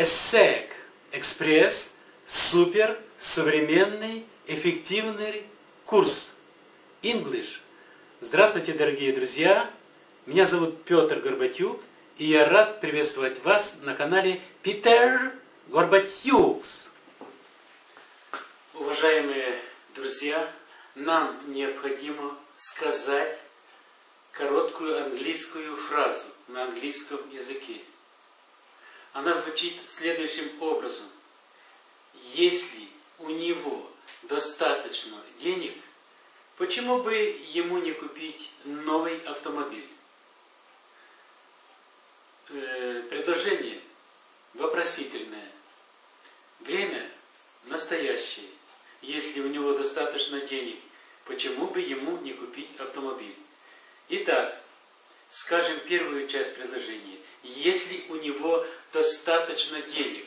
ESSEC Экспресс супер современный эффективный курс English. Здравствуйте, дорогие друзья! Меня зовут Петр Горбатюк, и я рад приветствовать вас на канале Питер Горбатюкс. Уважаемые друзья, нам необходимо сказать короткую английскую фразу на английском языке. Она звучит следующим образом. Если у него достаточно денег, почему бы ему не купить новый автомобиль? Э, предложение вопросительное. Время настоящее. Если у него достаточно денег, почему бы ему не купить автомобиль? Итак, скажем первую часть предложения. Если у него достаточно денег.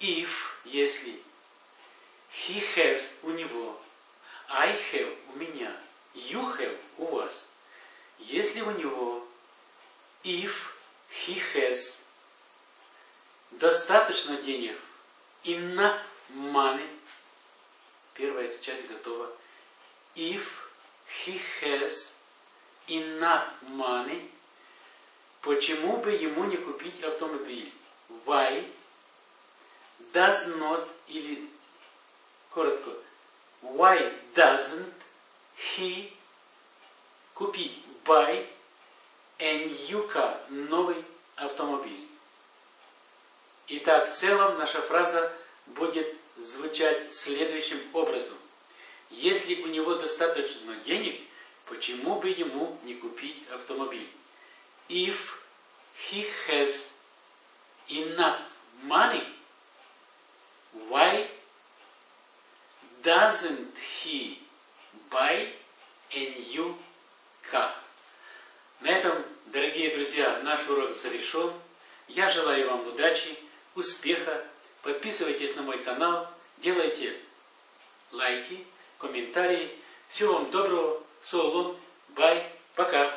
If, если. He has, у него. I have, у меня. You have, у вас. Если у него. If he has. Достаточно денег. Enough money. Первая часть готова. If he has enough money Почему бы ему не купить автомобиль? Why does not, или коротко, why doesn't he купить buy a new car, новый автомобиль? Итак, в целом наша фраза будет звучать следующим образом. Если у него достаточно денег, почему бы ему не купить автомобиль? If he has enough money, why doesn't he buy a new car? На этом, дорогие друзья, наш урок завершен. Я желаю вам удачи, успеха. Подписывайтесь на мой канал, делайте лайки, комментарии. Всего вам доброго. So long. Bye. Пока.